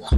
了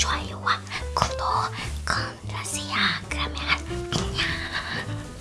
穿一环。